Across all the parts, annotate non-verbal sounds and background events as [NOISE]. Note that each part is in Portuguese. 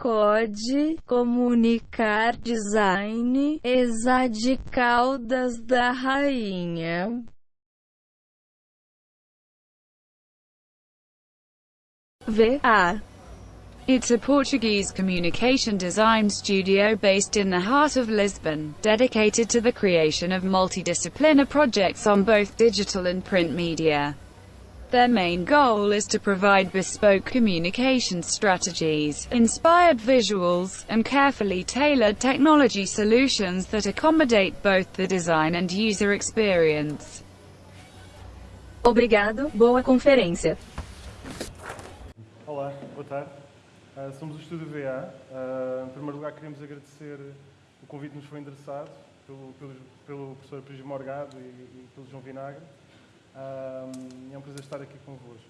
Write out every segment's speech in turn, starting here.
Code, comunicar design, Exade Caldas da Rainha. VA It's a Portuguese communication design studio based in the heart of Lisbon, dedicated to the creation of multidisciplinar projects on both digital and print media. Their main goal is to provide bespoke communication strategies, inspired visuals, and carefully tailored technology solutions that accommodate both the design and user experience. Obrigado, boa conferência. Olá, boa tarde. Uh, somos o Estúdio VA. Uh, em primeiro lugar, queremos agradecer o convite que nos foi endereçado pelo, pelo, pelo professor Prígio Morgado e, e, pelo João Vinagre. Uh, é um prazer estar aqui convosco.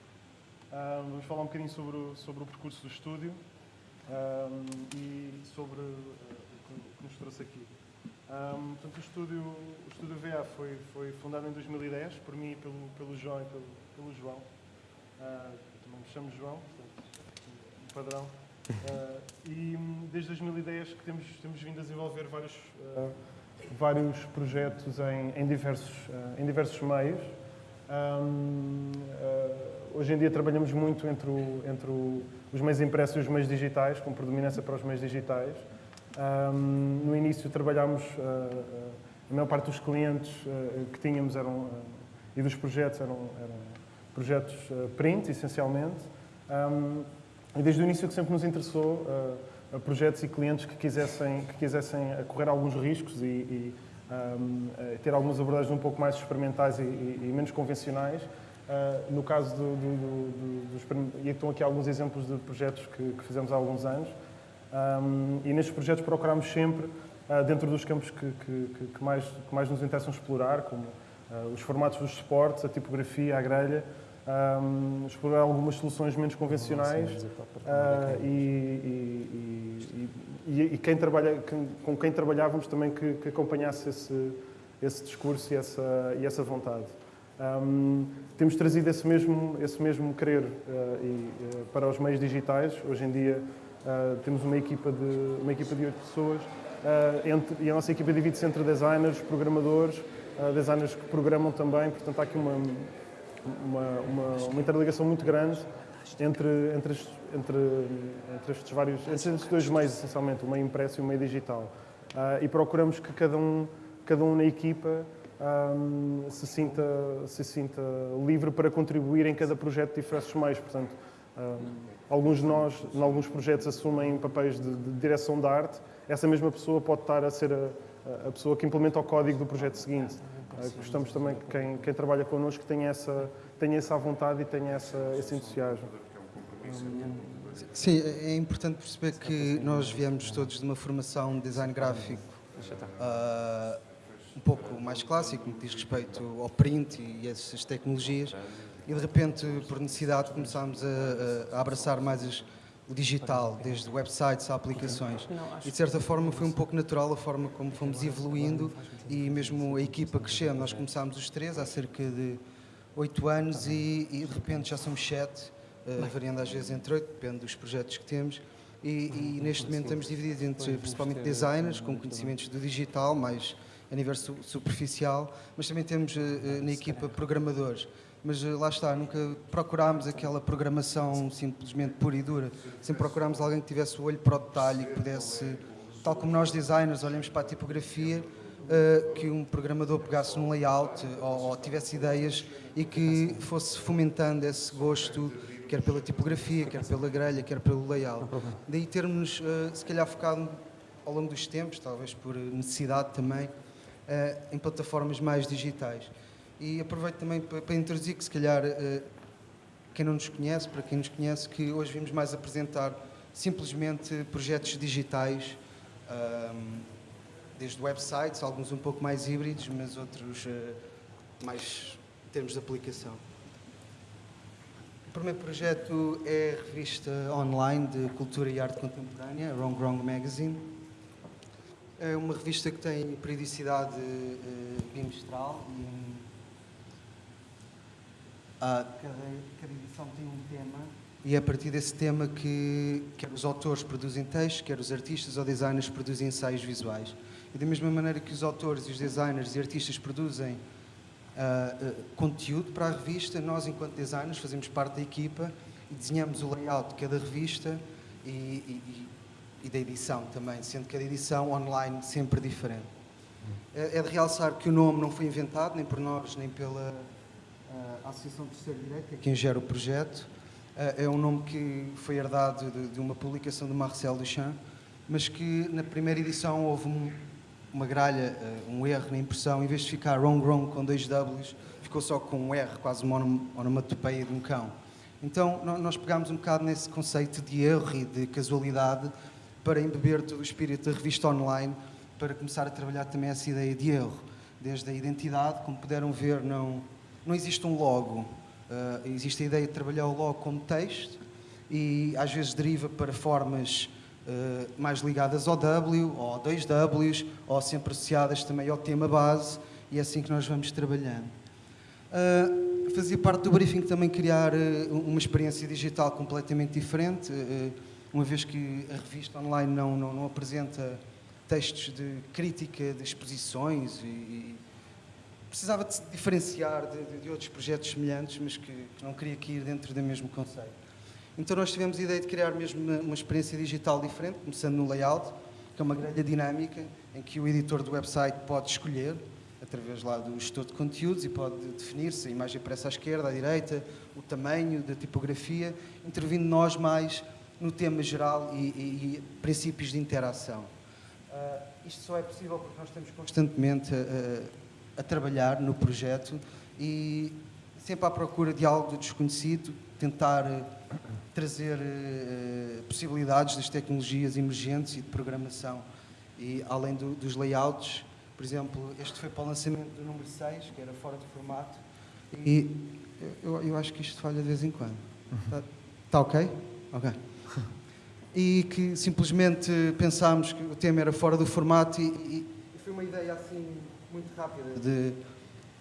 vamos falar um bocadinho sobre o, sobre o percurso do estúdio e sobre o que nos trouxe aqui. Um, portanto, o estúdio, o estúdio VA foi, foi fundado em 2010 por mim, pelo, pelo João e pelo, pelo João. Uh, também me chamo João, padrão. Uh, e hum, desde 2010 que temos, temos vindo a desenvolver vários, uh, vários projetos em, em diversos, uh, em diversos meios. Um, hoje em dia trabalhamos muito entre, o, entre o, os meios impressos e os meios digitais, com predominância para os meios digitais. Um, no início trabalhámos, a maior parte dos clientes que tínhamos eram, e dos projetos eram, eram projetos print, essencialmente. Um, e desde o início que sempre nos interessou uh, a projetos e clientes que quisessem, que quisessem correr alguns riscos e, e um, ter algumas abordagens um pouco mais experimentais e, e, e menos convencionais. Uh, no caso do, do, do, dos... E estão aqui alguns exemplos de projetos que, que fizemos há alguns anos. Um, e nestes projetos procuramos sempre, uh, dentro dos campos que, que, que, mais, que mais nos interessam explorar, como uh, os formatos dos esportes, a tipografia, a grelha, um, explorar algumas soluções menos convencionais uh, e, e, e, e, quem trabalha, com quem trabalhávamos também que, que acompanhasse esse, esse discurso e essa, e essa vontade. Um, temos trazido esse mesmo, esse mesmo querer uh, uh, para os meios digitais. Hoje em dia temos uma equipa de uma equipa de oito pessoas entre, e a nossa equipa divide-se entre designers, programadores, designers que programam também. Portanto, há aqui uma uma, uma, uma interligação muito grande entre, entre, entre, entre estes vários, entre estes dois meios, essencialmente, o meio impresso e o meio digital. Uh, e procuramos que cada um, cada um na equipa um, se, sinta, se sinta livre para contribuir em cada projeto de diversos meios. Portanto, um, alguns de nós, em alguns projetos, assumem papéis de, de, direção de arte. Essa mesma pessoa pode estar a ser a, a pessoa que implementa o código do projeto seguinte. Eh, gostamos também que quem, quem trabalha connosco tenha essa, tenha essa vontade e tenha essa, esse entusiasmo. Sim, é importante perceber que nós viemos todos de uma formação de design gráfico uh, um pouco mais clássico, no que diz respeito ao print e essas tecnologias, e de repente, por necessidade, começámos a, a abraçar mais as o digital, desde websites a aplicações. E de certa forma foi um pouco natural a forma como fomos evoluindo e mesmo a equipa crescendo. Nós começámos os três há cerca de oito anos e, e, de repente já somos sete, uh, variando às vezes entre oito, depende dos projetos que temos. E, e, neste momento estamos divididos entre principalmente designers com conhecimentos do digital, mais a nível superficial, mas também temos uh, na equipa programadores mas eh, lá está, nunca procurámos aquela programação simplesmente pura e dura. Sempre procurámos alguém que tivesse o olho para o detalhe, que pudesse, tal como nós designers olhamos para a tipografia, uh, que um programador pegasse num layout ou, ou, tivesse ideias e que fosse fomentando esse gosto, quer pela tipografia, quer pela grelha, quer pelo layout. Daí termos, uh, se calhar, focado ao longo dos tempos, talvez por necessidade também, uh, em plataformas mais digitais. E aproveito também para, introduzir que, se calhar, eh, quem não nos conhece, para quem nos conhece, que hoje vimos mais apresentar simplesmente projetos digitais, desde websites, alguns um pouco mais híbridos, mas outros eh, mais em termos de aplicação. O primeiro projeto é a revista online de cultura e arte contemporânea, Wrong Wrong Magazine. É uma revista que tem periodicidade eh, bimestral e Uh, cada, cada edição tem um tema e é a partir desse tema que quer os autores produzem textos, quer os artistas ou designers produzem ensaios visuais. E da mesma maneira que os autores e os designers e artistas produzem uh, uh, conteúdo para a revista, nós, enquanto designers, fazemos parte da equipa e desenhamos o layout de cada revista e, e, e da edição também, sendo cada edição online sempre diferente. É, é de realçar que o nome não foi inventado nem por nós, nem pela uh, Associação de Terceiro Direito, que é quem gera o projeto. é um nome que foi herdado de, de uma publicação do Marcel Duchamp, mas que na primeira edição houve um, uma gralha, uh, um erro na impressão, em vez de ficar wrong wrong com dois Ws, ficou só com um R, quase uma onomatopeia de um cão. Então nós pegámos um bocado nesse conceito de erro e de casualidade para embeber todo o espírito da revista online, para começar a trabalhar também essa ideia de erro. Desde a identidade, como puderam ver, não, não existe um logo. Uh, existe a ideia de trabalhar o logo como texto e às vezes deriva para formas eh, mais ligadas ao W, ou a dois Ws, ou sempre associadas também ao tema base, e é assim que nós vamos trabalhando. Uh, fazia parte do briefing também criar uh, uma experiência digital completamente diferente, uma vez que a revista online não, não, não, apresenta textos de crítica de exposições e, e precisava de se diferenciar de, de, de, outros projetos semelhantes, mas que, que não queria cair dentro do mesmo conceito. Então nós tivemos a ideia de criar mesmo uma, uma experiência digital diferente, começando no layout, que é uma grelha dinâmica, em que o editor do website pode escolher, através lá do gestor de conteúdos, e pode definir se a imagem aparece à esquerda, à direita, o tamanho da tipografia, intervindo nós mais no tema geral e, e, e princípios de interação. Uh, isto só é possível porque nós estamos constantemente a, a, trabalhar no projeto e sempre à procura de algo desconhecido, tentar trazer uh, possibilidades das tecnologias emergentes e de programação. E além do, dos layouts, por exemplo, este foi para o lançamento do número 6, que era fora de formato, e eu, eu acho que isto falha de vez em quando. Está tá ok? Ok. E que simplesmente pensámos que o tema era fora do formato e, e foi uma ideia assim muito rápida de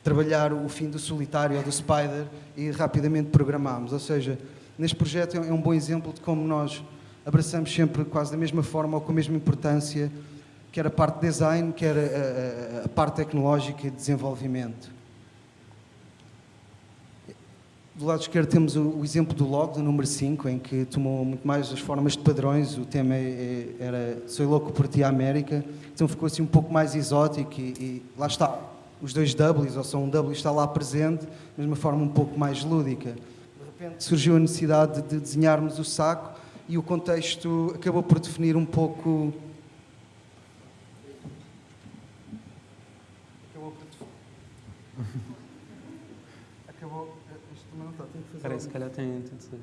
trabalhar o fim do solitário ou do spider e rapidamente programámos. Ou seja, neste projeto é um bom exemplo de como nós abraçamos sempre quase da mesma forma ou com a mesma importância, quer a parte de design, quer a, a, a parte tecnológica e de desenvolvimento. Do lado esquerdo temos o, exemplo do log, do número 5, em que tomou muito mais as formas de padrões. O tema é, é, era Sou louco por ti, América. Então ficou assim um pouco mais exótico e, e lá está. Os dois Ws, ou só um W está lá presente, mas de uma forma um pouco mais lúdica repente surgiu a necessidade de desenharmos o saco e o contexto acabou por definir um pouco. Acabou por definir. [LAUGHS] Acabou. Isto também não está, tem que fazer. Espera aí, se calhar tem. tem de ser.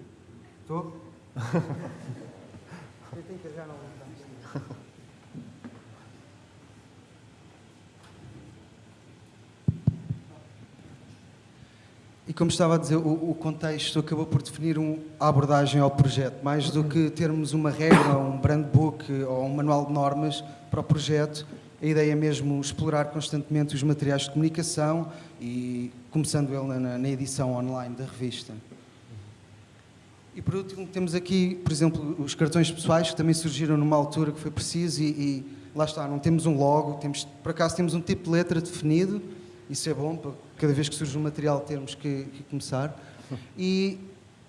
Estou? Eu tenho que carregar não. E como estava a dizer, o, o contexto acabou por definir um, a abordagem ao projeto, mais do que termos uma regra, um brand book ou um manual de normas para o projeto. A ideia é mesmo explorar constantemente os materiais de comunicação e começando ele na, na edição online da revista. E por último temos aqui, por exemplo, os cartões pessoais que também surgiram numa altura que foi preciso e, e lá está, não temos um logo, temos, por acaso temos um tipo de letra definido, isso é bom cada vez que surge um material termos que, que começar. E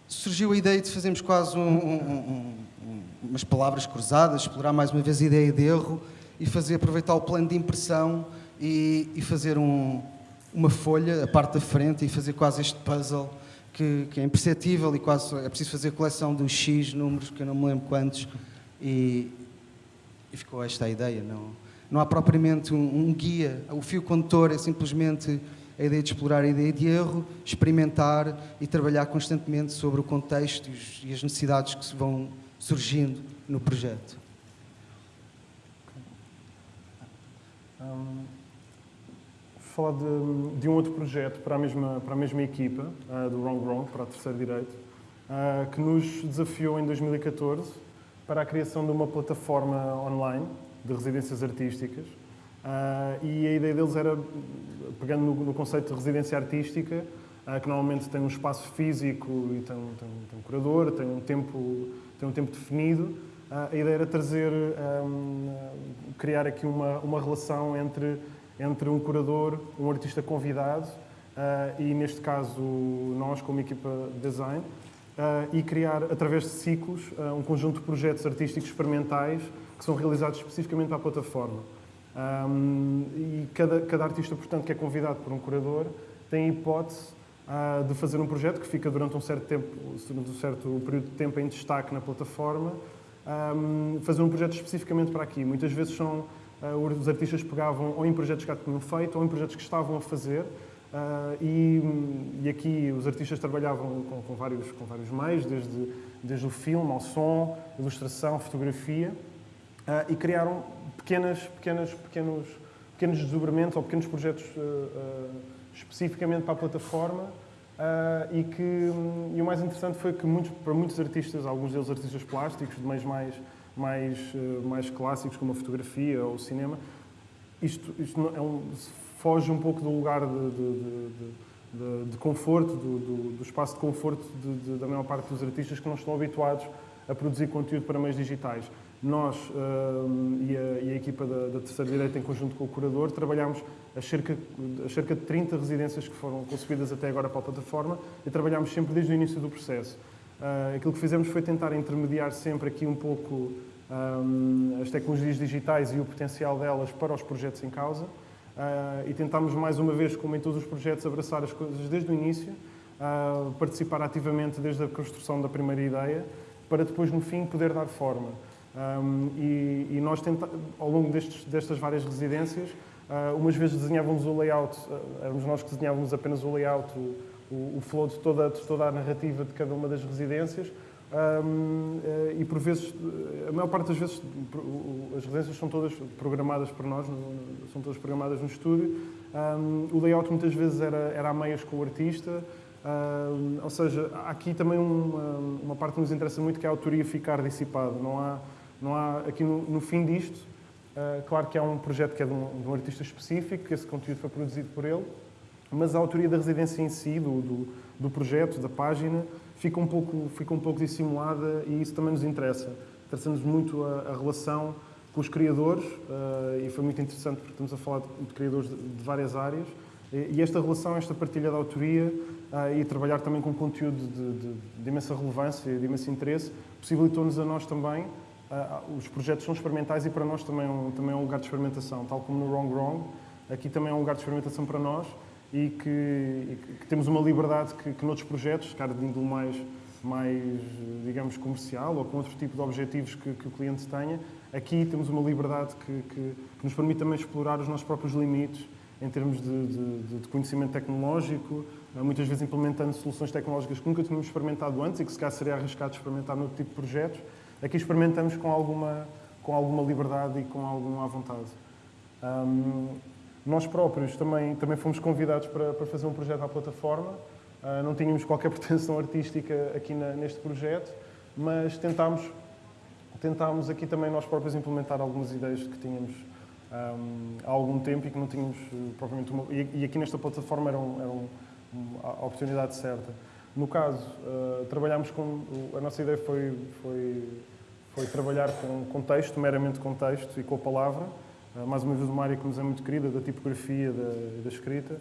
surgiu a ideia de fazermos quase um, um, um, umas palavras cruzadas, explorar mais uma vez a ideia de erro e fazer aproveitar o plano de impressão e, e fazer uma folha, a parte da frente, e fazer quase este puzzle que, que, é imperceptível e quase é preciso fazer coleção dos X números, que eu não me lembro quantos, e, e ficou esta a ideia. Não, não há propriamente um, um guia, o fio condutor é simplesmente a ideia de explorar a ideia de erro, experimentar e trabalhar constantemente sobre o contexto e as necessidades que se vão surgindo no projeto. Um, falar de, de, um outro projeto para a mesma, para a mesma equipa, uh, do Wrong Wrong, para a Terceira Direito, uh, que nos desafiou em 2014 para a criação de uma plataforma online de residências artísticas Uh, e a ideia deles era, pegando no, no, conceito de residência artística, que normalmente tem um espaço físico e tem, tem, tem um curador, tem um tempo, tem um tempo definido. A ideia era trazer, um, criar aqui uma, uma relação entre, entre um curador, um artista convidado e, neste caso, nós, como equipa de design, e criar, através de ciclos, um conjunto de projetos artísticos experimentais que são realizados especificamente para a plataforma. Um, e cada, cada artista, portanto, que é convidado por um curador tem a hipótese uh, de fazer um projeto que fica durante um certo tempo, um certo período de tempo em destaque na plataforma, um, fazer um projeto especificamente para aqui. Muitas vezes são uh, os artistas pegavam ou em projetos que já tinham feito ou em projetos que estavam a fazer. Uh, e, e, aqui os artistas trabalhavam com, com, vários, com vários meios, desde, desde o filme ao som, ilustração, fotografia, e criaram pequenas, pequenas, pequenos, pequenos desdobramentos ou pequenos projetos uh, uh, especificamente para a plataforma uh, e que e o mais interessante foi que muitos, para muitos artistas, alguns deles artistas plásticos, de meios mais, mais, mais clássicos como a fotografia ou o cinema, isto, isto é um, foge um pouco do lugar de, de, de, de conforto, do, do, do, espaço de conforto da maior parte dos artistas que não estão habituados a produzir conteúdo para meios digitais. Nós uh, e, a, e, a, equipa da, da Terceira Direita, em conjunto com o curador, trabalhámos a cerca, a cerca de 30 residências que foram concebidas até agora para a plataforma e trabalhámos sempre desde o início do processo. Uh, aquilo que fizemos foi tentar intermediar sempre aqui um pouco um, as tecnologias digitais e o potencial delas para os projetos em causa uh, e tentámos mais uma vez, como em todos os projetos, abraçar as coisas desde o início, uh, participar ativamente desde a construção da primeira ideia, para depois, no fim, poder dar forma. Um, e, e, nós, tenta, ao longo destes, destas várias residências, uh, umas vezes desenhávamos o layout, éramos nós que desenhávamos apenas o layout, o, o, flow de toda, de toda a narrativa de cada uma das residências, um, uh, e por vezes, a maior parte das vezes, as residências são todas programadas por nós, são todas programadas no estúdio. Um, o layout muitas vezes era, era a meias com o artista, uh, ou seja, aqui também uma, uma, parte que nos interessa muito que é a autoria ficar dissipada. Não há, não há, aqui no, no fim disto, uh, claro que há um projeto que é de um, de um, artista específico, que esse conteúdo foi produzido por ele, mas a autoria da residência em si, do, do, do projeto, da página, fica um, pouco, fica um pouco dissimulada e isso também nos interessa. Interessa-nos muito a, a, relação com os criadores uh, e foi muito interessante porque estamos a falar de, de criadores de, de, várias áreas e, e, esta relação, esta partilha da autoria uh, e trabalhar também com conteúdo de, de imensa relevância e de imenso interesse possibilitou-nos a nós também Uh, os projetos são experimentais e para nós também é, um, também é um lugar de experimentação, tal como no Wrong Wrong, aqui também é um lugar de experimentação para nós e que, e que temos uma liberdade que, que noutros projetos, cara de índole mais, mais, digamos, comercial ou com outro tipo de objetivos que, que o cliente tenha, aqui temos uma liberdade que, que, nos permite também explorar os nossos próprios limites em termos de, de, de conhecimento tecnológico, ah, muitas vezes implementando soluções tecnológicas que nunca tínhamos experimentado antes e que se calhar seria arriscado experimentar noutro tipo de projetos Aqui experimentamos com alguma, com alguma liberdade e com alguma vontade. Um, nós próprios também, também fomos convidados para, para fazer um projeto à plataforma. Uh, não tínhamos qualquer [LAUGHS] pretensão artística aqui na, neste projeto, mas tentámos, tentámos aqui também nós próprios implementar algumas ideias que tínhamos um, há algum tempo e que não tínhamos uh, propriamente uma... E, e, aqui nesta plataforma era, um, era um, a oportunidade certa. No caso, uh, trabalhámos com. A nossa ideia foi, foi, foi trabalhar com, com texto, meramente com texto e com a palavra. Uh, mais uma vez, uma área que nos é muito querida, da tipografia da, da escrita.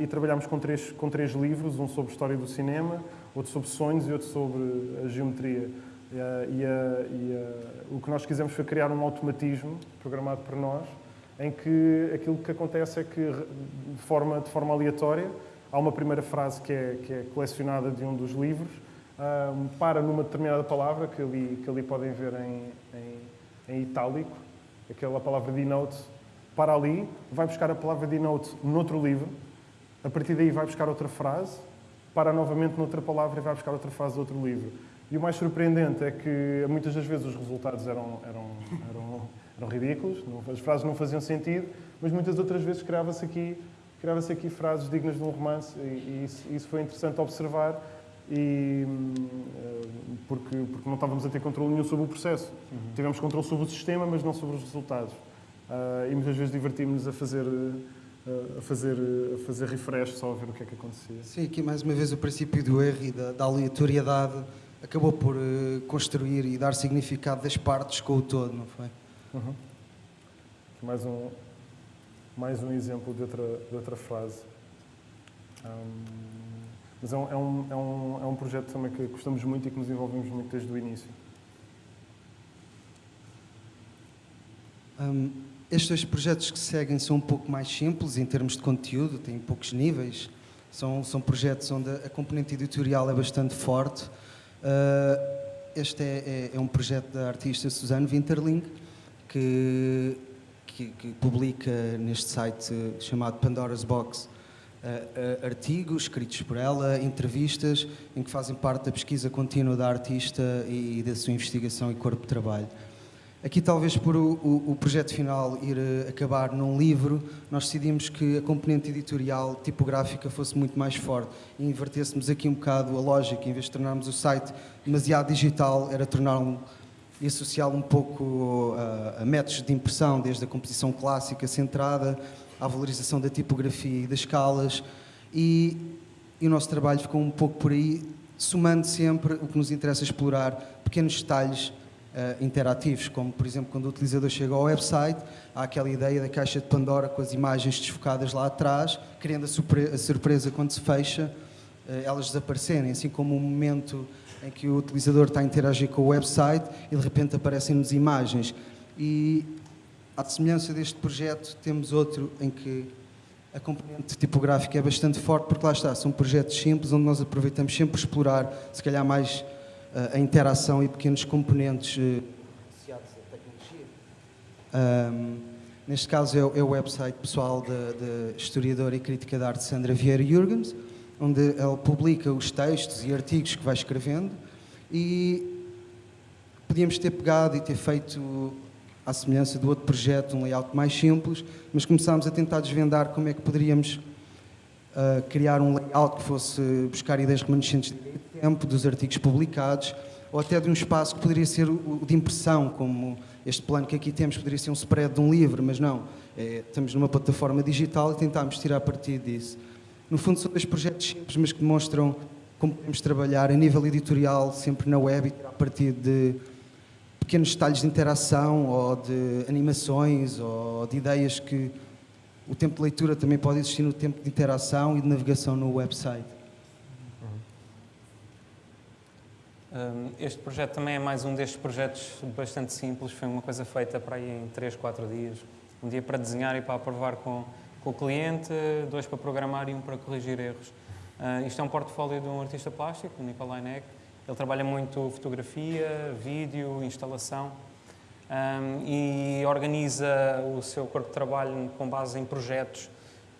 E trabalhámos com três, com três livros: um sobre história do cinema, outro sobre sonhos e outro sobre a geometria. E, e, e o que nós quisemos foi criar um automatismo programado por nós, em que aquilo que acontece é que, de forma, de forma aleatória, há uma primeira frase que é, que é colecionada de um dos livros, para numa determinada palavra, que ali, que ali podem ver em, em, em itálico, aquela palavra denote, para ali, vai buscar a palavra denote noutro livro, a partir daí vai buscar outra frase, para novamente noutra palavra e vai buscar outra frase de outro livro. E o mais surpreendente é que muitas das vezes os resultados eram, eram, eram, eram ridículos, as frases não faziam sentido, mas muitas outras vezes criava-se aqui criava-se aqui frases dignas de um romance e, isso, isso, foi interessante observar e, eh, porque, porque não estávamos a ter controle nenhum sobre o processo. Uhum. Tivemos controle sobre o sistema, mas não sobre os resultados. Uh, e muitas vezes divertimos-nos a fazer, a, fazer, a fazer refresh só a ver o que é que acontecia. Sim, aqui mais uma vez o princípio do erro e da, da aleatoriedade acabou por uh, construir e dar significado das partes com o todo, não foi? Uhum. Mais um, mais um exemplo de outra, de outra frase. Um, mas é um, é, um, é, um, é um projeto também que gostamos muito e que nos envolvemos muito desde o início. Um, estes dois projetos que seguem são um pouco mais simples em termos de conteúdo, têm poucos níveis. São, são projetos onde a componente editorial é bastante forte. Uh, este é, é, é, um projeto da artista Suzanne Winterling, que, que, que publica neste site chamado Pandora's Box uh, artigos escritos por ela, entrevistas, em que fazem parte da pesquisa contínua da artista e, e da sua investigação e corpo de trabalho. Aqui, talvez por o, o, o, projeto final ir uh, acabar num livro, nós decidimos que a componente editorial, tipográfica, fosse muito mais forte e invertêssemos aqui um bocado a lógica, em vez de tornarmos o site demasiado digital, era torná-lo e associá-lo um pouco uh, a métodos de impressão, desde a composição clássica centrada à valorização da tipografia e das escalas, e, e o nosso trabalho ficou um pouco por aí, somando sempre o que nos interessa explorar, pequenos detalhes uh, interativos, como por exemplo quando o utilizador chega ao website, há aquela ideia da caixa de Pandora com as imagens desfocadas lá atrás, criando a, surpresa, a surpresa quando se fecha, uh, elas desaparecerem, assim como o momento em que o utilizador está a interagir com o website e de repente aparecem-nos imagens. E à semelhança deste projeto, temos outro em que a componente tipográfica é bastante forte, porque lá está, são projetos simples, onde nós aproveitamos sempre explorar, se calhar mais a interação e pequenos componentes eh, associados à tecnologia. Um, neste caso é o, é o website pessoal da, historiadora e crítica de arte Sandra Vieira Jürgens, onde ela publica os textos e artigos que vai escrevendo e podíamos ter pegado e ter feito à semelhança do outro projeto, um layout mais simples, mas começámos a tentar desvendar como é que poderíamos uh, criar um layout que fosse buscar ideias remanescentes de tempo, dos artigos publicados, ou até de um espaço que poderia ser o de impressão, como este plano que aqui temos poderia ser um spread de um livro, mas não, é, estamos numa plataforma digital e tentámos tirar partido disso. No fundo são dois projetos simples, mas que demonstram como podemos trabalhar a nível editorial, sempre na web, e tirar partido de pequenos detalhes de interação, ou de animações, ou de ideias que o tempo de leitura também pode existir no tempo de interação e de navegação no website. Este projeto também é mais um destes projetos bastante simples, foi uma coisa feita para aí em 3, 4 dias. Um dia para desenhar e para aprovar com, com o cliente, dois para programar e um para corrigir erros. Uh, isto é um portfólio de um artista plástico, o Nikolai Neck. Ele trabalha muito fotografia, vídeo, instalação um, e organiza o seu corpo de trabalho com base em projetos.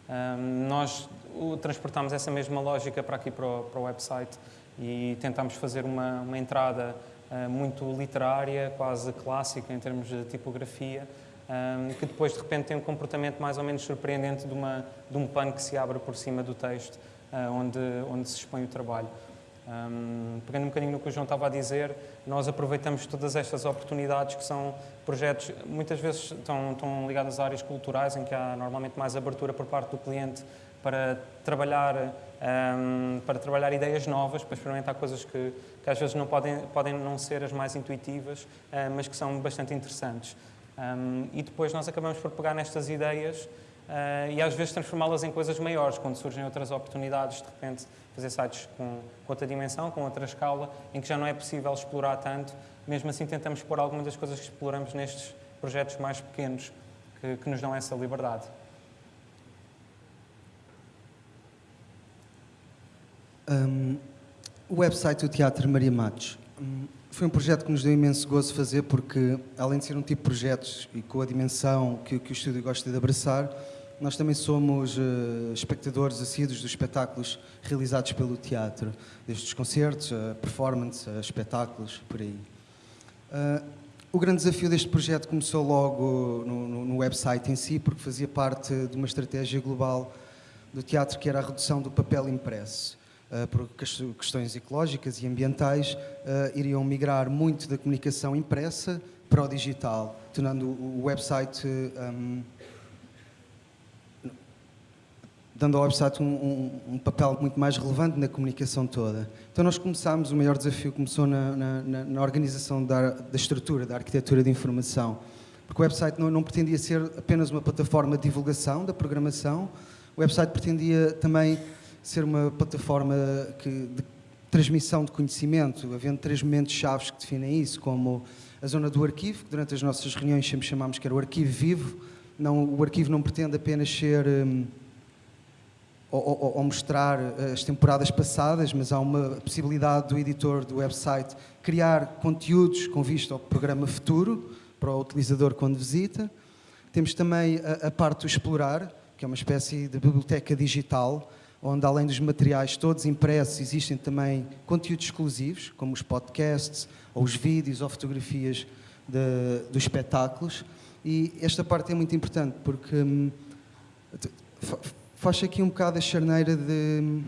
Um, nós transportamos essa mesma lógica para aqui para o, para o website e tentámos fazer uma, uma entrada uh, muito literária, quase clássica em termos de tipografia, um, que depois de repente tem um comportamento mais ou menos surpreendente de, uma, de um pano que se abre por cima do texto, uh, onde, onde se expõe o trabalho. Um, pegando um bocadinho no que o João estava a dizer, nós aproveitamos todas estas oportunidades que são projetos, muitas vezes estão, estão ligados a áreas culturais, em que há normalmente mais abertura por parte do cliente para trabalhar, um, para trabalhar ideias novas, para experimentar coisas que, que às vezes não podem, podem não ser as mais intuitivas, uh, mas que são bastante interessantes. Um, e depois nós acabamos por pegar nestas ideias e às vezes transformá-las em coisas maiores, quando surgem outras oportunidades, de repente fazer sites com, com, outra dimensão, com outra escala, em que já não é possível explorar tanto. Mesmo assim tentamos pôr algumas das coisas que exploramos nestes projetos mais pequenos, que, que nos dão essa liberdade. Um, o website do Teatro Maria Matos foi um projeto que nos deu imenso gozo fazer porque, além de ser um tipo de projetos e com a dimensão que, que o estúdio gosta de abraçar, nós também somos uh, espectadores assíduos dos espetáculos realizados pelo teatro, desde os concertos, a performance, a espetáculos, por aí. Uh, o grande desafio deste projeto começou logo no, no, no website em si, porque fazia parte de uma estratégia global do teatro que era a redução do papel impresso. Uh, por questões ecológicas e ambientais, uh, iriam migrar muito da comunicação impressa para o digital, tornando o website um, dando ao website um, um, um, papel muito mais relevante na comunicação toda. Então nós começámos, o maior desafio começou na, na, na organização da, da, estrutura, da arquitetura de informação, porque o website não, não, pretendia ser apenas uma plataforma de divulgação da programação, o website pretendia também ser uma plataforma que, de transmissão de conhecimento, havendo três momentos chaves que definem isso, como a zona do arquivo, que durante as nossas reuniões sempre chamámos que era o arquivo vivo, não, o arquivo não pretende apenas ser... Hum, ou, ou, mostrar eh, as temporadas passadas, mas há uma possibilidade do editor do website criar conteúdos com vista ao programa futuro, para o utilizador quando visita. Temos também a, a parte do explorar, que é uma espécie de biblioteca digital, onde além dos materiais todos impressos, existem também conteúdos exclusivos, como os podcasts, ou os vídeos, ou fotografias de, dos espetáculos. E esta parte é muito importante, porque hum, faz aqui um bocado a charneira de,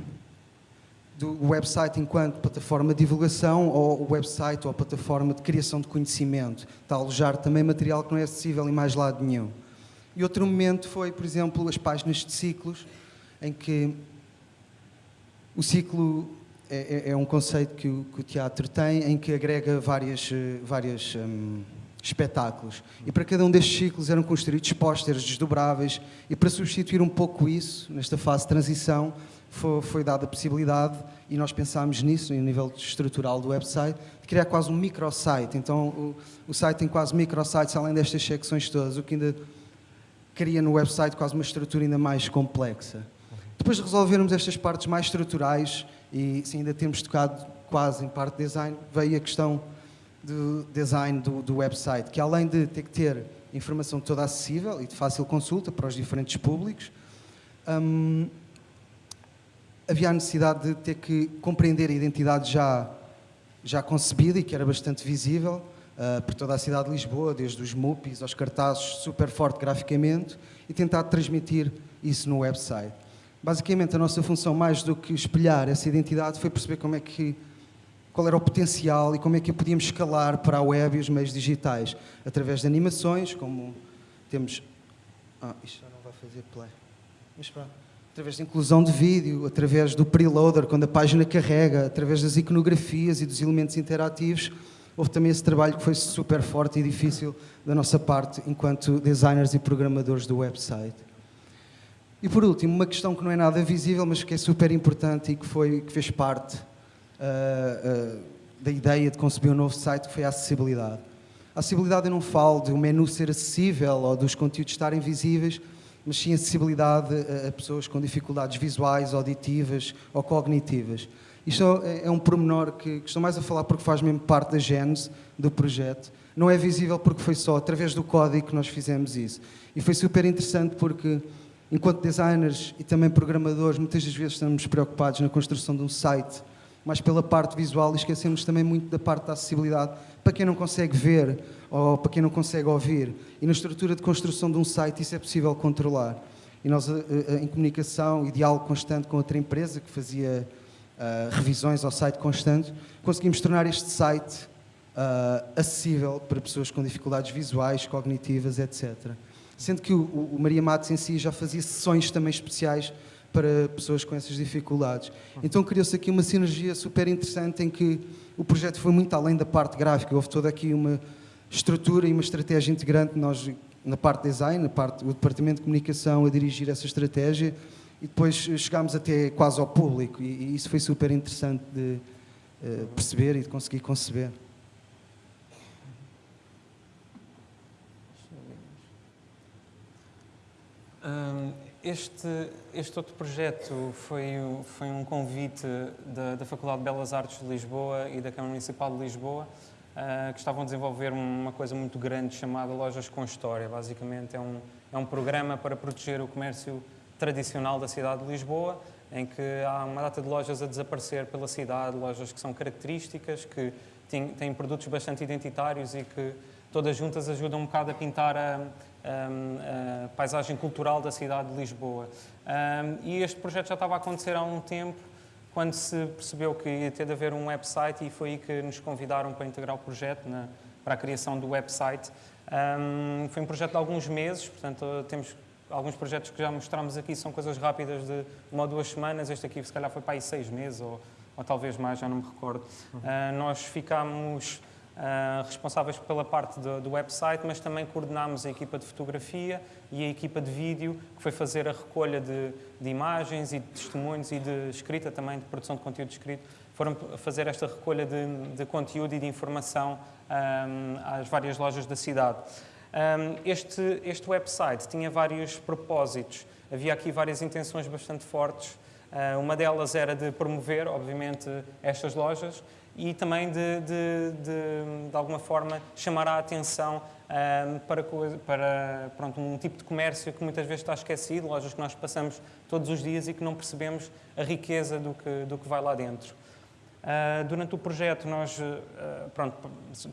do website enquanto plataforma de divulgação ou website ou plataforma de criação de conhecimento. Está a alojar também material que não é acessível em mais lado nenhum. E outro momento foi, por exemplo, as páginas de ciclos, em que o ciclo é, é, é um conceito que o, que o, teatro tem, em que agrega várias, eh, várias hum, espetáculos. E para cada um destes ciclos eram construídos pósteres desdobráveis e para substituir um pouco isso, nesta fase de transição, foi, foi dada a possibilidade, e nós pensámos nisso, no nível estrutural do website, de criar quase um microsite. Então o, o site tem quase microsites além destas secções todas, o que ainda cria no website quase uma estrutura ainda mais complexa. Depois de resolvermos estas partes mais estruturais, e sim, ainda temos tocado quase em parte de design, veio a questão do design do, do, website, que além de ter que ter informação toda acessível e de fácil consulta para os diferentes públicos, hum, havia a necessidade de ter que compreender a identidade já, já concebida e que era bastante visível uh, por toda a cidade de Lisboa, desde os MUPIs aos cartazes super forte graficamente, e tentar transmitir isso no website. Basicamente, a nossa função, mais do que espelhar essa identidade, foi perceber como é que qual era o potencial e como é que podíamos escalar para a web e os meios digitais, através de animações, como temos... Ah, isto já não vai fazer play. Mas pronto. Através da inclusão de vídeo, através do preloader, quando a página carrega, através das iconografias e dos elementos interativos, houve também esse trabalho que foi super forte e difícil da nossa parte, enquanto designers e programadores do website. E por último, uma questão que não é nada visível, mas que é super importante e que, foi, que fez parte uh, da ideia de conceber um novo site, que foi a acessibilidade. A acessibilidade eu não falo de um menu ser acessível ou dos conteúdos estarem visíveis, mas sim acessibilidade a, a pessoas com dificuldades visuais, auditivas ou cognitivas. Isto é, é um pormenor que, que estou mais a falar porque faz mesmo parte da gênese do projeto. Não é visível porque foi só através do código que nós fizemos isso. E foi super interessante porque, enquanto designers e também programadores, muitas das vezes estamos preocupados na construção de um site mas pela parte visual e esquecemos também muito da parte da acessibilidade para quem não consegue ver ou para quem não consegue ouvir. E na estrutura de construção de um site isso é possível controlar. E nós, eh, eh, em comunicação e diálogo constante com outra empresa que fazia uh, revisões ao site constante, conseguimos tornar este site uh, acessível para pessoas com dificuldades visuais, cognitivas, etc. Sendo que o, o Maria Matos em si já fazia sessões também especiais para pessoas com essas dificuldades. Então criou-se aqui uma sinergia super interessante em que o projeto foi muito além da parte gráfica, houve toda aqui uma estrutura e uma estratégia integrante, nós na parte de design, na parte do departamento de comunicação a dirigir essa estratégia e depois chegámos até quase ao público e, e isso foi super interessante de uh, perceber e de conseguir conceber. Um, este, este outro projeto foi, foi um convite da, da Faculdade de Belas Artes de Lisboa e da Câmara Municipal de Lisboa, uh, que estavam a desenvolver uma coisa muito grande chamada Lojas com História. Basicamente, é um, é um programa para proteger o comércio tradicional da cidade de Lisboa, em que há uma data de lojas a desaparecer pela cidade, lojas que são características, que têm, têm produtos bastante identitários e que todas juntas ajudam um bocado a pintar a a paisagem cultural da cidade de Lisboa. e este projeto já estava a acontecer há um tempo, quando se percebeu que ia ter de haver um website e foi aí que nos convidaram para integrar o projeto, na, para a criação do website. Um, foi um projeto de alguns meses, portanto temos alguns projetos que já mostramos aqui são coisas rápidas de uma ou duas semanas. Este aqui, se calhar, foi para aí seis meses ou, ou talvez mais, já não me recordo. Uh, nós ficámos responsáveis pela parte do, do, website, mas também coordenámos a equipa de fotografia e a equipa de vídeo, que foi fazer a recolha de, de, imagens e de testemunhos e de escrita também, de produção de conteúdo escrito. Foram fazer esta recolha de, de conteúdo e de informação um, às várias lojas da cidade. Um, este, este website tinha vários propósitos, havia aqui várias intenções bastante fortes. Uma delas era de promover, obviamente, estas lojas e também de, de, de, de alguma forma, chamar a atenção um, para, para pronto, um tipo de comércio que muitas vezes está esquecido, lojas que nós passamos todos os dias e que não percebemos a riqueza do que, do que vai lá dentro. Uh, durante o projeto, nós, uh, pronto,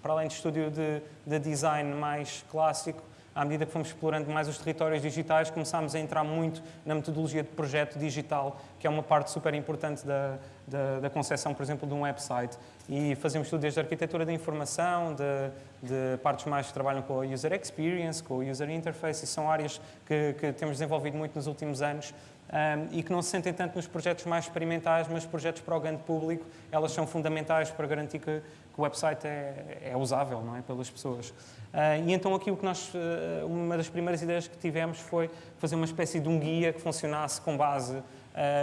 para além de estúdio de, de design mais clássico, à medida que fomos explorando mais os territórios digitais, começámos a entrar muito na metodologia de projeto digital, que é uma parte super importante da, da, da concepção, por exemplo, de um website. E fazemos tudo desde a arquitetura da informação, de, de partes mais que trabalham com a user experience, com o user interface, e são áreas que, que temos desenvolvido muito nos últimos anos um, e que não se sentem tanto nos projetos mais experimentais, mas projetos para o grande público, elas são fundamentais para garantir que, o website é, é, usável não é, pelas pessoas. Uh, e então aqui o que nós, uh, uma das primeiras ideias que tivemos foi fazer uma espécie de um guia que funcionasse com base uh,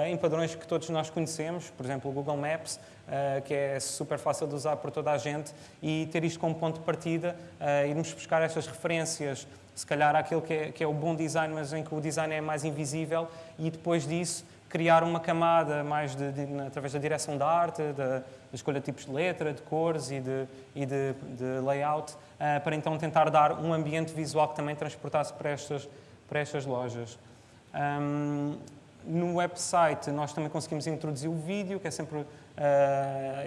em padrões que todos nós conhecemos, por exemplo o Google Maps, que é super fácil de usar por toda a gente, e ter isto como ponto de partida, irmos buscar estas referências se calhar aquele que é, que é o bom design, mas em que o design é mais invisível, e depois disso criar uma camada mais de, de, através da direção da arte, da, escolha de tipos de letra, de cores e de, e de, de layout, uh, para então tentar dar um ambiente visual que também transportasse para estas, para estas lojas. Um, no website nós também conseguimos introduzir o vídeo, que é sempre, uh,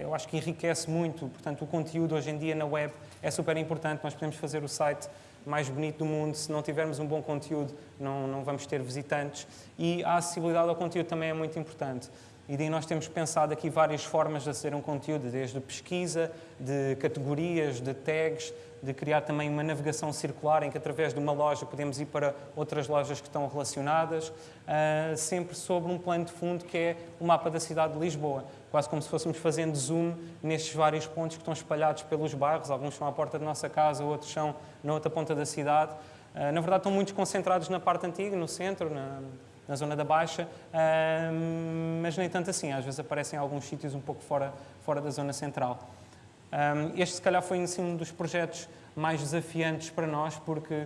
eu acho que enriquece muito, portanto o conteúdo hoje em dia na web é super importante, nós podemos fazer o site mais bonito do mundo. Se não tivermos um bom conteúdo, não, não vamos ter visitantes. E a acessibilidade ao conteúdo também é muito importante. E daí nós temos pensado aqui várias formas de aceder a um conteúdo, desde pesquisa, de categorias, de tags, de criar também uma navegação circular em que através de uma loja podemos ir para outras lojas que estão relacionadas, uh, sempre sobre um plano de fundo que é o mapa da cidade de Lisboa quase como se fôssemos fazendo zoom nestes vários pontos que estão espalhados pelos bairros. Alguns são à porta da nossa casa, outros são na outra ponta da cidade. Uh, na verdade, estão muito concentrados na parte antiga, no centro, na, na zona da Baixa, uh, mas nem tanto assim. Às vezes aparecem em alguns sítios um pouco fora, fora da zona central. Um, este, se calhar, foi assim, um dos projetos mais desafiantes para nós, porque,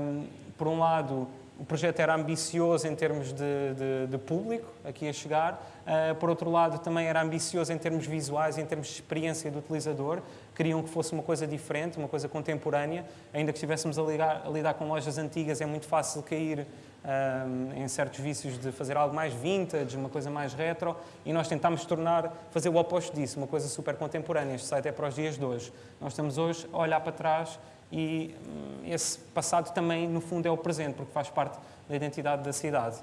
um, por um lado, o projeto era ambicioso em termos de, de, de público aqui a chegar, uh, por outro lado também era ambicioso em termos visuais, em termos de experiência do utilizador, queriam que fosse uma coisa diferente, uma coisa contemporânea, ainda que estivéssemos a, ligar, a lidar com lojas antigas é muito fácil cair um, em certos vícios de fazer algo mais vintage, uma coisa mais retro, e nós tentámos tornar, fazer o oposto disso, uma coisa super contemporânea. Este site é para os dias de hoje. Nós estamos hoje a olhar para trás e hum, esse passado também, no fundo, é o presente, porque faz parte da identidade da cidade.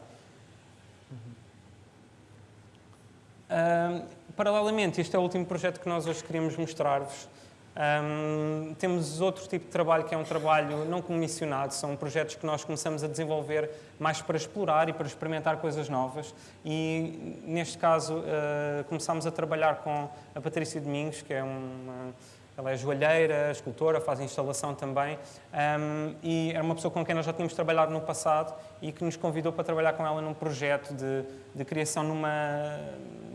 Uhum. paralelamente, este é o último projeto que nós hoje queríamos mostrar-vos. Um, temos outro tipo de trabalho que é um trabalho não comissionado, são projetos que nós começamos a desenvolver mais para explorar e para experimentar coisas novas. E neste caso, uh, começámos a trabalhar com a Patrícia Domingos, que é uma ela é joalheira, escultora, faz instalação também um, e era uma pessoa com quem nós já tínhamos trabalhado no passado e que nos convidou para trabalhar com ela num projeto de, de criação numa,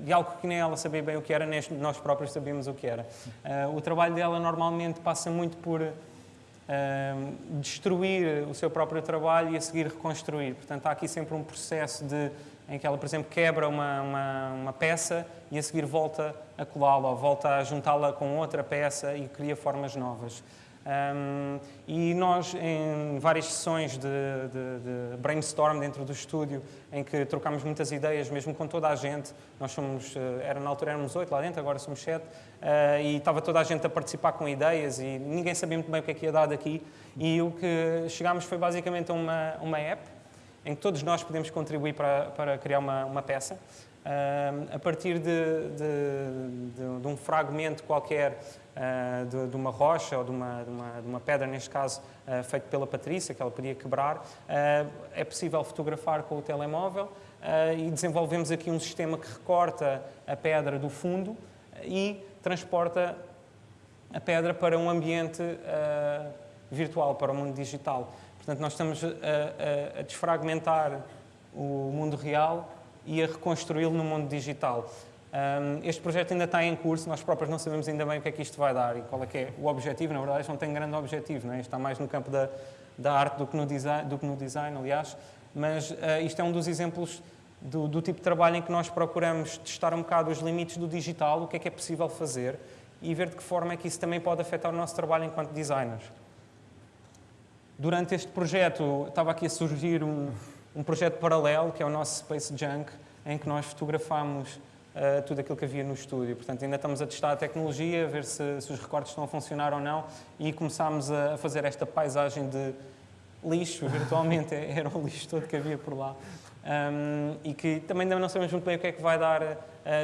de algo que nem ela sabia bem o que era, nem nós próprios sabíamos o que era. Uh, o trabalho dela normalmente passa muito por uh, destruir o seu próprio trabalho e a seguir reconstruir. Portanto, há aqui sempre um processo de em que ela, por exemplo, quebra uma, uma, uma peça e a seguir volta a colá-la ou volta a juntá-la com outra peça e cria formas novas. Um, e nós, em várias sessões de, de, de, brainstorm dentro do estúdio, em que trocámos muitas ideias, mesmo com toda a gente, nós somos, eh, era, na altura éramos oito lá dentro, agora somos sete, uh, e estava toda a gente a participar com ideias e ninguém sabia muito bem o que é que ia dar daqui. E o que chegámos foi basicamente uma, uma app em que todos nós podemos contribuir para, para criar uma, uma peça. a partir de, de, de, de, um fragmento qualquer uh, de, uma rocha ou de uma, uma, uma, pedra, neste caso uh, feito pela Patrícia, que ela podia quebrar, uh, é possível fotografar com o telemóvel e desenvolvemos aqui um sistema que recorta a pedra do fundo e transporta a pedra para um ambiente virtual, para o mundo digital. Portanto, nós estamos a, a, a desfragmentar o mundo real e a reconstruí-lo no mundo digital. Um, este projeto ainda está em curso, nós próprios não sabemos ainda bem o que é que isto vai dar e qual é que é o objetivo. Na verdade, isto não tem grande objetivo, não é? está mais no campo da, da arte do que, no design, do que no design, aliás. Mas uh, isto é um dos exemplos do, do, tipo de trabalho em que nós procuramos testar um bocado os limites do digital, o que é que é possível fazer e ver de que forma é que isso também pode afetar o nosso trabalho enquanto designers. Durante este projeto, estava aqui a surgir um, um projeto paralelo, que é o nosso Space Junk, em que nós fotografamos uh, tudo aquilo que havia no estúdio. Portanto, ainda estamos a testar a tecnologia, a ver se, se os recortes estão a funcionar ou não, e começámos a, a fazer esta paisagem de lixo, [LAUGHS] virtualmente, era o lixo todo que havia por lá. Um, e que também ainda não sabemos muito bem o que é que vai dar uh,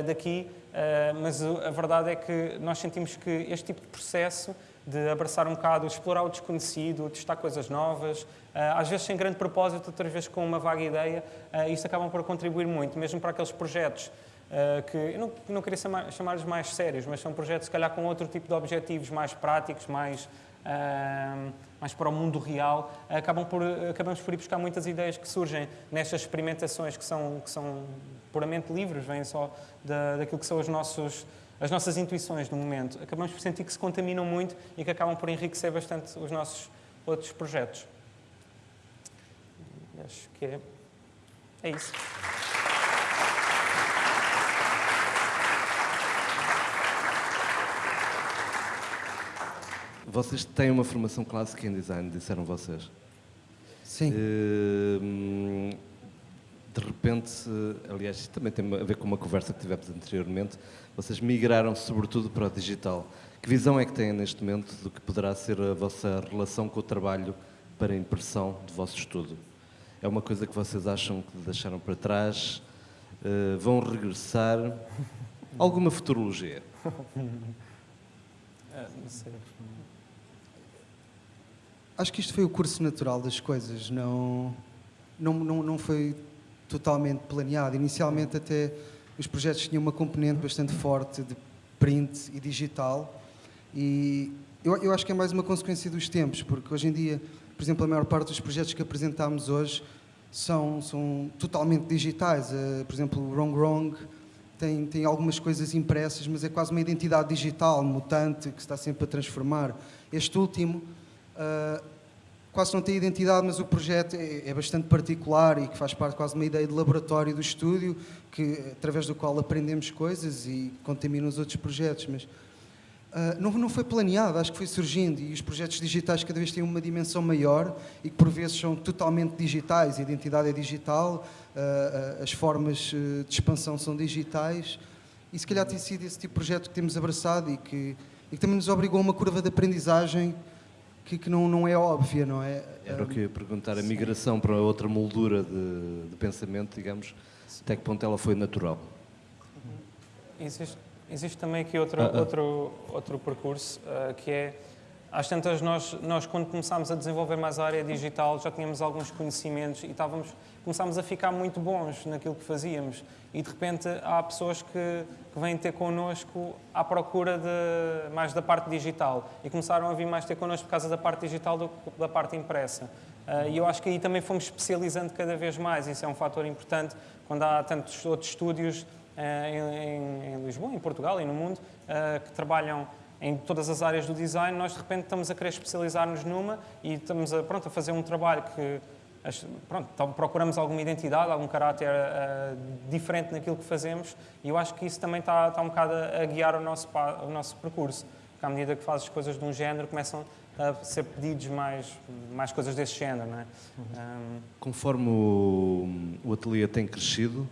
daqui, uh, mas a verdade é que nós sentimos que este tipo de processo de abraçar um bocado, explorar o desconhecido, testar coisas novas, eh, às vezes sem grande propósito, outras vezes com uma vaga ideia, eh, isto acabam por contribuir muito, mesmo para aqueles projetos eh, que eu não, não queria chamar-lhes mais sérios, mas são projetos, se calhar, com outro tipo de objetivos mais práticos, mais, mais para o mundo real, acabam por, acabamos por ir buscar muitas ideias que surgem nestas experimentações que são, que são puramente livres, vêm só da, daquilo que são os nossos as nossas intuições no momento, acabamos por sentir que se contaminam muito e que acabam por enriquecer bastante os nossos outros projetos. Acho que é, é isso. Vocês têm uma formação clássica em design, disseram vocês? Sim. Uh, de repente, aliás, isto também tem a ver com uma conversa que tivemos anteriormente, vocês migraram sobretudo para o digital. Que visão é que têm neste momento do que poderá ser a vossa relação com o trabalho para a impressão do vosso estudo? É uma coisa que vocês acham que deixaram para trás? Uh, vão regressar? [LAUGHS] Alguma futurologia? [LAUGHS] Ah, não sei. Acho que isto foi o curso natural das coisas, não, não, não, não foi totalmente planeado. Inicialmente até os projetos tinham uma componente bastante forte de print e digital e eu, eu, acho que é mais uma consequência dos tempos, porque hoje em dia, por exemplo, a maior parte dos projetos que apresentámos hoje são, são totalmente digitais. Uh, por exemplo, o Wrong Wrong tem, tem algumas coisas impressas, mas é quase uma identidade digital, mutante, que se está sempre a transformar. Este último uh, quase não tem identidade, mas o projeto é, é, bastante particular e que faz parte quase de uma ideia de laboratório do estúdio, que, através do qual aprendemos coisas e contamina os outros projetos. Mas uh, não, não foi planeado, acho que foi surgindo e os projetos digitais cada vez têm uma dimensão maior e que por vezes são totalmente digitais, a identidade é digital, uh, as formas de expansão são digitais e se calhar tem sido esse tipo de projeto que temos abraçado e que, e que também nos obrigou a uma curva de aprendizagem que, que não, não é óbvia, não é? Era o que eu ia perguntar, a migração para outra moldura de, de pensamento, digamos, até que ponto ela foi natural? Existe, existe também aqui outro, uh -uh. outro, outro percurso, uh, que é às tantas, nós, nós quando começámos a desenvolver mais a área digital, já tínhamos alguns conhecimentos e estávamos, começámos a ficar muito bons naquilo que fazíamos. E de repente há pessoas que, que vêm ter connosco à procura de, mais da parte digital e começaram a vir mais ter connosco por causa da parte digital do que da parte impressa. Uh, e eu acho que aí também fomos especializando cada vez mais. Isso é um fator importante quando há tantos outros estúdios uh, em, em, Lisboa, em Portugal e no mundo uh, que trabalham em todas as áreas do design, nós de repente estamos a querer especializar-nos numa e estamos a, pronto, a fazer um trabalho que pronto, procuramos alguma identidade, algum caráter uh, diferente naquilo que fazemos e eu acho que isso também está, está um bocado a, guiar o nosso, o nosso percurso. Porque à medida que fazes coisas de um género, começam a ser pedidos mais, mais coisas desse género. Não é? Uhum. Um... Conforme o, o ateliê tem crescido,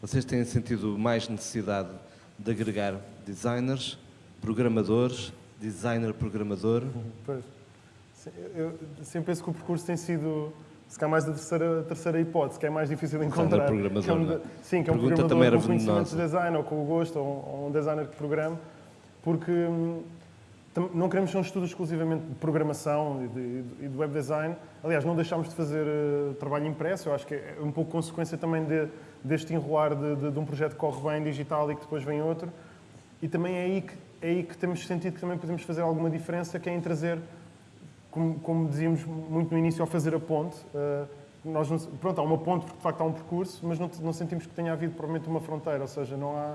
vocês têm sentido mais necessidade de agregar designers, programadores, designer programador? Pois. Eu sempre penso que o percurso tem sido se calhar mais da terceira, terceira hipótese, que é mais difícil de encontrar. programador, que é um, é? sim, que é um Pergunta programador com conhecimento de design ou com o gosto, ou, ou um designer que programa, porque hum, não queremos ser um estudo exclusivamente de programação e de, e de web design. Aliás, não deixámos de fazer eh, trabalho impresso, eu acho que é um pouco consequência também de- deste enrolar de, de- de um projeto que corre bem digital e que depois vem outro. E também é aí que, é aí que temos sentido que também podemos fazer alguma diferença, que é em trazer, como, como dizíamos muito no início, ao fazer a ponte. eh, nós não, pronto, há uma ponte porque de facto há um percurso, mas não, não sentimos que tenha havido provavelmente uma fronteira, ou seja, não há.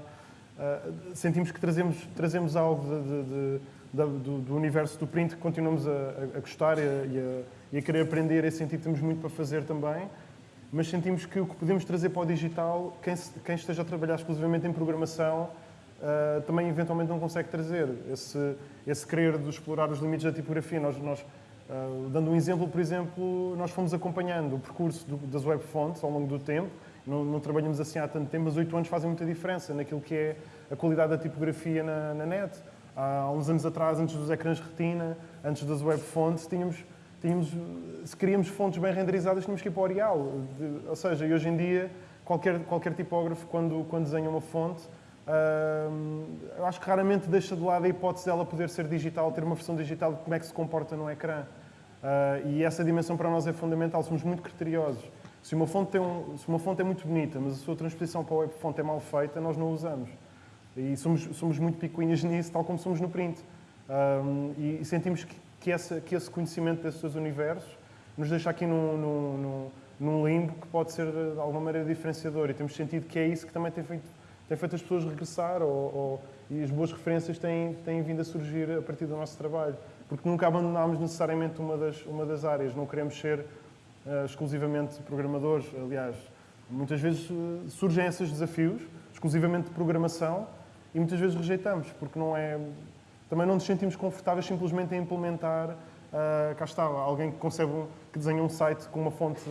eh, sentimos que trazemos, trazemos algo de- de- de- do, do universo do print que continuamos a, a- a gostar e a, e a- querer aprender e sentir que temos muito para fazer também, mas sentimos que o que podemos trazer para o digital, quem, quem esteja a trabalhar exclusivamente em programação, Uh, também eventualmente não consegue trazer esse, esse querer de explorar os limites da tipografia. Nós, nós, uh, dando um exemplo, por exemplo, nós fomos acompanhando o percurso do, das web fonts ao longo do tempo. Não, não trabalhamos assim há tanto tempo, mas oito anos fazem muita diferença naquilo que é a qualidade da tipografia na, na net. Há uns anos atrás, antes dos ecrãs retina, antes das web fonts, tínhamos, tínhamos, se queríamos fontes bem renderizadas, tínhamos que ir para o Arial. Ou seja, hoje em dia, qualquer, qualquer tipógrafo, quando, quando desenha uma fonte, eu acho que raramente deixa de lado a hipótese dela poder ser digital, ter uma versão digital de como é que se comporta no ecrã. Ah, e essa dimensão para nós é fundamental, somos muito criteriosos. Se uma, fonte tem um, se uma fonte é muito bonita, mas a sua transposição para a web fonte é mal feita, nós não usamos. E somos, somos muito picuinhas nisso, tal como somos no print. E sentimos que, que, essa, que esse conhecimento desses dois universos nos deixa aqui num, num, num, num limbo que pode ser de alguma maneira diferenciador. E temos sentido que é isso que também tem feito tem feito as pessoas regressar ou, ou- e as boas referências têm, têm vindo a surgir a partir do nosso trabalho. Porque nunca abandonámos necessariamente uma das, uma das áreas, não queremos ser eh, exclusivamente programadores. Aliás, muitas vezes eh, surgem esses desafios, exclusivamente de programação, e muitas vezes rejeitamos, porque não é. Também não nos sentimos confortáveis simplesmente em implementar. ah, cá está, alguém que concebe, que desenha um site com uma fonte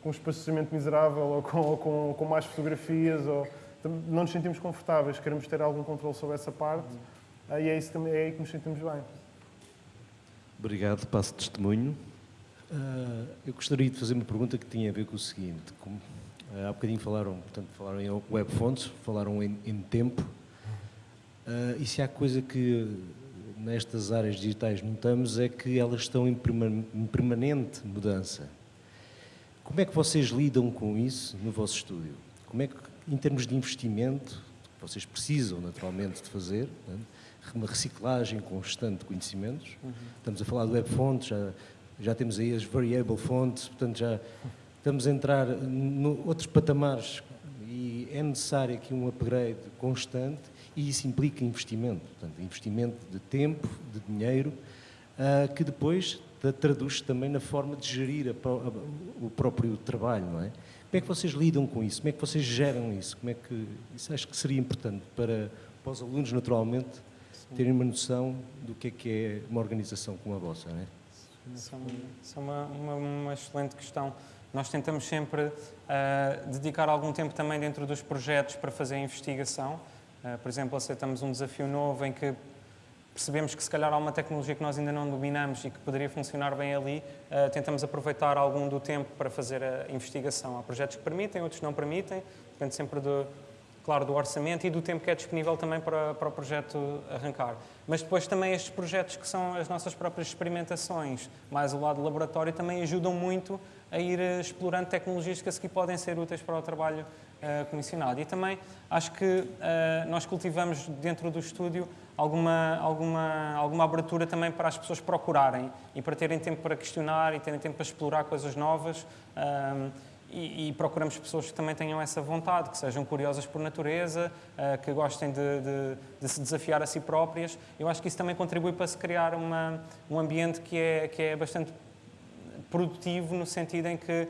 com um espaçamento miserável ou com, ou com, com mais fotografias, ou, não nos sentimos confortáveis, queremos ter algum controle sobre essa parte, ah, e é, isso, também- é aí que nos sentimos bem. Obrigado, passo testemunho. Ah, eu gostaria de fazer uma pergunta que tinha a ver com o seguinte. Como, ah, há bocadinho falaram, portanto, falaram em web fonts, falaram em, em tempo. Ah, e se há coisa que nestas áreas digitais notamos é que elas estão em, perma- em permanente mudança. Como é que vocês lidam com isso no vosso estúdio? Como é que, em termos de investimento, que vocês precisam naturalmente de fazer, né? uma reciclagem constante de conhecimentos, estamos a falar de web fontes, já, já temos aí as variable fonts, portanto já estamos a entrar em outros patamares e é necessário aqui um upgrade constante e isso implica investimento, portanto, investimento de tempo, de dinheiro, ah, que depois tra- traduz também na forma de gerir a a- o próprio trabalho, não é? Como é que vocês lidam com isso? Como é que vocês geram isso? Como é que isso acho que seria importante para, para os alunos naturalmente terem uma noção do que é que é uma organização como a vossa, não é? Isso é uma, uma, uma- excelente questão. Nós tentamos sempre ah, dedicar algum tempo também dentro dos projetos para fazer investigação. Ah, por exemplo, aceitamos um desafio novo em que percebemos que se calhar há uma tecnologia que nós ainda não dominamos e que poderia funcionar bem ali, ah, tentamos aproveitar algum do tempo para fazer a investigação. Há projetos que permitem, outros não permitem, depende sempre do, claro, do orçamento e do tempo que é disponível também para, para o projeto arrancar. Mas depois também estes projetos que são as nossas próprias experimentações, mais o lado laboratório, também ajudam muito a ir eh, explorando tecnologias que a seguir podem ser úteis para o trabalho eh, comissionado. E também acho que eh, nós cultivamos dentro do estúdio alguma, alguma, alguma abertura também para as pessoas procurarem e para terem tempo para questionar e terem tempo para explorar coisas novas. ahm, e, e procuramos pessoas que também tenham essa vontade, que sejam curiosas por natureza, eh, que gostem de, de- de se desafiar a si próprias. Eu acho que isso também contribui para se criar uma, um ambiente que é, que é bastante produtivo, no sentido em que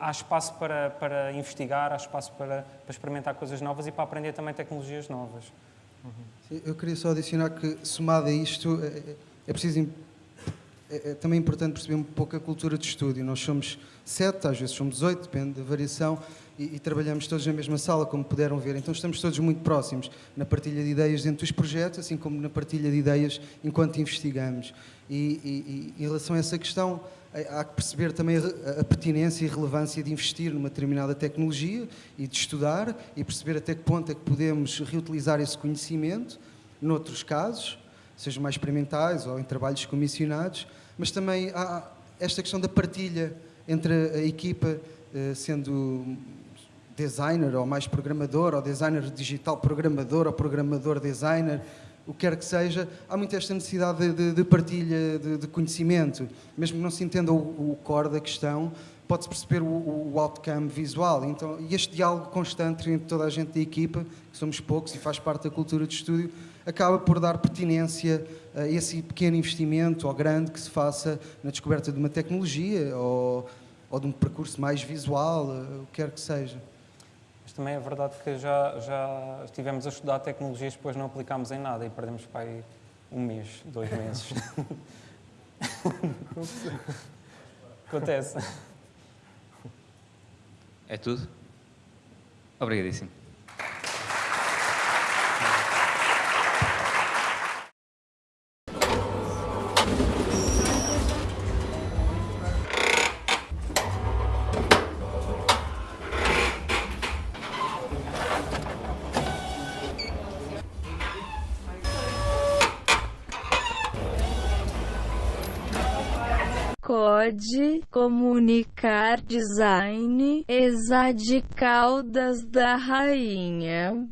há espaço para, para investigar, há espaço para, para experimentar coisas novas e para aprender também tecnologias novas. Sim, Eu queria só adicionar que, somado a isto, é, é preciso, im- é, é também importante perceber um pouco a cultura de estúdio. Nós somos sete, às vezes somos oito, depende da variação, e, e, trabalhamos todos na mesma sala, como puderam ver. Então estamos todos muito próximos na partilha de ideias dentro dos projetos, assim como na partilha de ideias enquanto investigamos. E, e, e em relação a essa questão, há que perceber também a, pertinência e relevância de investir numa determinada tecnologia e de estudar e perceber até que ponto é que podemos reutilizar esse conhecimento noutros casos, sejam mais experimentais ou em trabalhos comissionados, mas também há esta questão da partilha entre a equipa, eh, sendo designer ou mais programador, ou designer digital programador ou programador designer, o que quer que seja, há muito esta necessidade de, de, de partilha de, de, conhecimento. Mesmo que não se entenda o, o core da questão, pode-se perceber o, o, outcome visual. Então, e este diálogo constante entre toda a gente da equipa, que somos poucos e faz parte da cultura de estúdio, acaba por dar pertinência a esse pequeno investimento ou grande que se faça na descoberta de uma tecnologia ou, ou de um percurso mais visual, o que quer que seja. Também é verdade que já, já estivemos a estudar tecnologias, depois não aplicámos em nada e perdemos para aí um mês, dois meses. [LAUGHS] Acontece. É tudo? Obrigadíssimo. Comunicar design exade Caldas da Rainha.